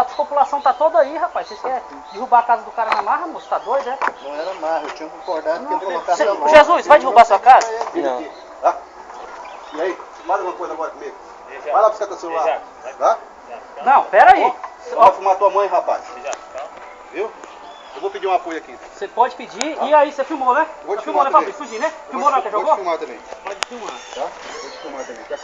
A população tá toda aí, rapaz. Vocês querem derrubar a casa do cara na marra, moço? Tá doido, é? Não era marra, eu tinha concordado que ele colocasse Cê- Jesus, vai derrubar sua casa? Não. Tá? E aí, fala alguma coisa agora comigo. Vai lá buscar teu celular. Tá? Não, pera aí. Vai fumar tua mãe, rapaz. Viu? Eu vou pedir um apoio aqui. Você pode pedir. E aí, você filmou, né? Vou te filmou, né, filmar Fabrício? Fugir, né? Filmou na que jogou? Vou te filmar também, Pode filmar. tá? Vou te filmar também.